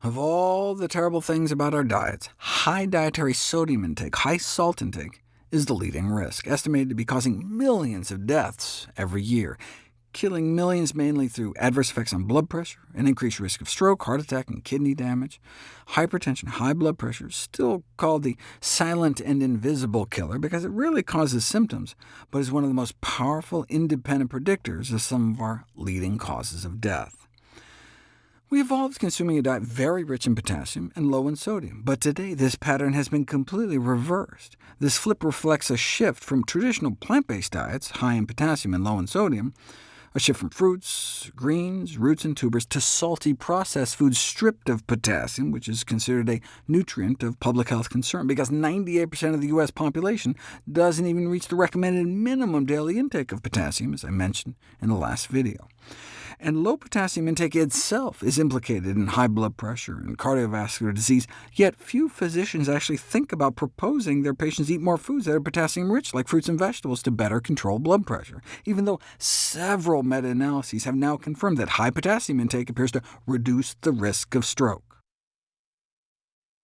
Of all the terrible things about our diets, high dietary sodium intake, high salt intake, is the leading risk, estimated to be causing millions of deaths every year, killing millions mainly through adverse effects on blood pressure, an increased risk of stroke, heart attack, and kidney damage. Hypertension, high blood pressure, still called the silent and invisible killer because it rarely causes symptoms, but is one of the most powerful independent predictors of some of our leading causes of death. We evolved consuming a diet very rich in potassium and low in sodium, but today this pattern has been completely reversed. This flip reflects a shift from traditional plant-based diets, high in potassium and low in sodium, a shift from fruits, greens, roots, and tubers to salty processed foods stripped of potassium, which is considered a nutrient of public health concern, because 98% of the U.S. population doesn't even reach the recommended minimum daily intake of potassium, as I mentioned in the last video and low potassium intake itself is implicated in high blood pressure and cardiovascular disease, yet few physicians actually think about proposing their patients eat more foods that are potassium-rich, like fruits and vegetables, to better control blood pressure, even though several meta-analyses have now confirmed that high potassium intake appears to reduce the risk of stroke.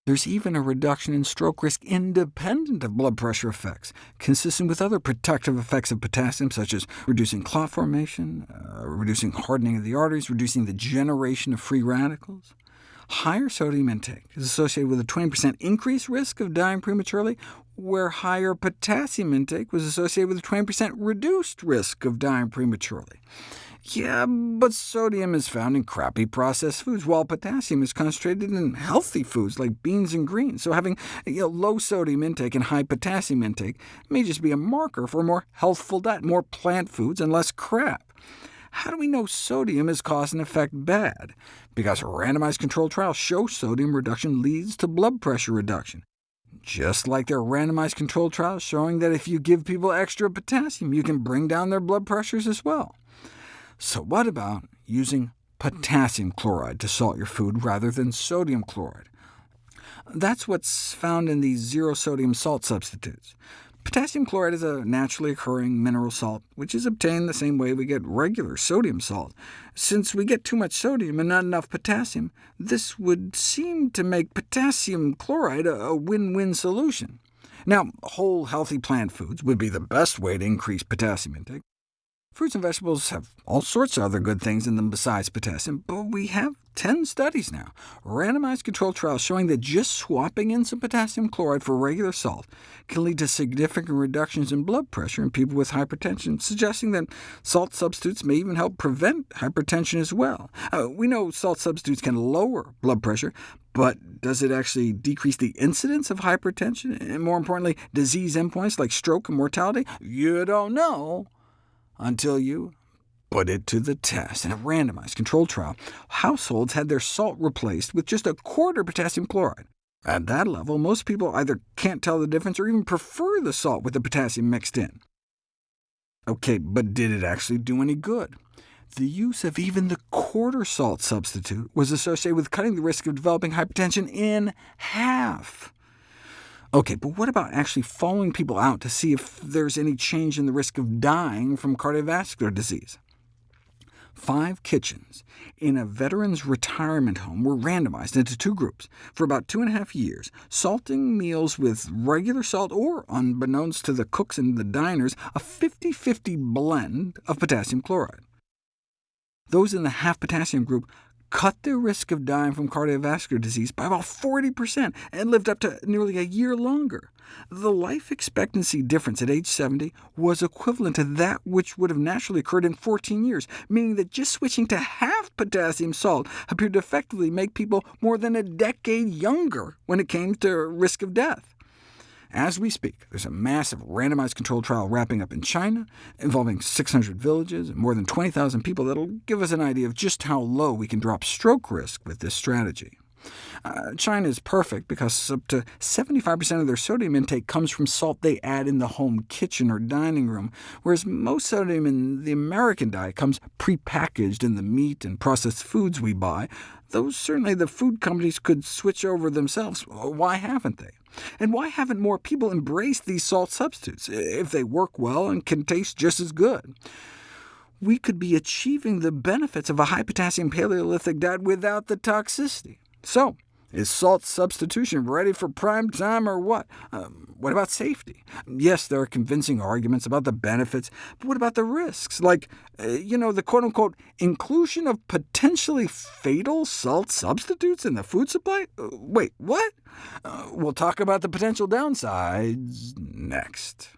There's even a reduction in stroke risk independent of blood pressure effects, consistent with other protective effects of potassium, such as reducing clot formation, uh, reducing hardening of the arteries, reducing the generation of free radicals. Higher sodium intake is associated with a 20% increased risk of dying prematurely, where higher potassium intake was associated with a 20% reduced risk of dying prematurely. Yeah, but sodium is found in crappy processed foods, while potassium is concentrated in healthy foods like beans and greens. So having you know, low sodium intake and high potassium intake may just be a marker for a more healthful diet, more plant foods and less crap. How do we know sodium is cause and effect bad? Because randomized controlled trials show sodium reduction leads to blood pressure reduction. Just like there are randomized controlled trials showing that if you give people extra potassium, you can bring down their blood pressures as well. So what about using potassium chloride to salt your food rather than sodium chloride? That's what's found in these zero-sodium salt substitutes. Potassium chloride is a naturally occurring mineral salt, which is obtained the same way we get regular sodium salt. Since we get too much sodium and not enough potassium, this would seem to make potassium chloride a win-win solution. Now, whole, healthy plant foods would be the best way to increase potassium intake. Fruits and vegetables have all sorts of other good things in them besides potassium, but we have 10 studies now, randomized controlled trials showing that just swapping in some potassium chloride for regular salt can lead to significant reductions in blood pressure in people with hypertension, suggesting that salt substitutes may even help prevent hypertension as well. Uh, we know salt substitutes can lower blood pressure, but does it actually decrease the incidence of hypertension, and more importantly, disease endpoints like stroke and mortality? You don't know until you put it to the test. In a randomized controlled trial, households had their salt replaced with just a quarter potassium chloride. At that level, most people either can't tell the difference or even prefer the salt with the potassium mixed in. OK, but did it actually do any good? The use of even the quarter salt substitute was associated with cutting the risk of developing hypertension in half. OK, but what about actually following people out to see if there's any change in the risk of dying from cardiovascular disease? Five kitchens in a veterans' retirement home were randomized into two groups for about two and a half years, salting meals with regular salt or, unbeknownst to the cooks and the diners, a 50-50 blend of potassium chloride. Those in the half potassium group cut their risk of dying from cardiovascular disease by about 40%, and lived up to nearly a year longer. The life expectancy difference at age 70 was equivalent to that which would have naturally occurred in 14 years, meaning that just switching to half potassium salt appeared to effectively make people more than a decade younger when it came to risk of death. As we speak, there's a massive randomized controlled trial wrapping up in China, involving 600 villages and more than 20,000 people that'll give us an idea of just how low we can drop stroke risk with this strategy. Uh, China is perfect because up to 75% of their sodium intake comes from salt they add in the home kitchen or dining room, whereas most sodium in the American diet comes prepackaged in the meat and processed foods we buy, though certainly the food companies could switch over themselves. Why haven't they? And why haven't more people embraced these salt substitutes, if they work well and can taste just as good? We could be achieving the benefits of a high-potassium Paleolithic diet without the toxicity. So, is salt substitution ready for prime time or what? Um, what about safety? Yes, there are convincing arguments about the benefits, but what about the risks? Like, uh, you know, the quote-unquote inclusion of potentially fatal salt substitutes in the food supply? Uh, wait, what? Uh, we'll talk about the potential downsides next.